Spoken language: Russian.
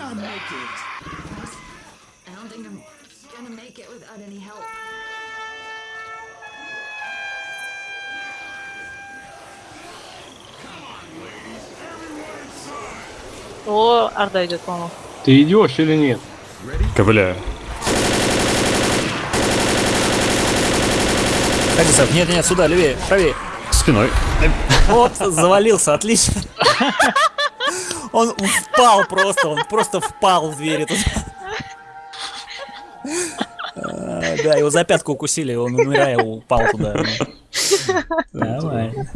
I'll make it. I don't think I'm gonna make it without any help. О, Орда идет, по-моему. Ты идешь или нет? Ковыляю. Хадисов, нет, нет, сюда, левее, правее. Спиной. Вот, завалился, отлично. Он впал просто, он просто впал в двери тут. А, Да, его за пятку укусили, он умирая упал туда. Нормально.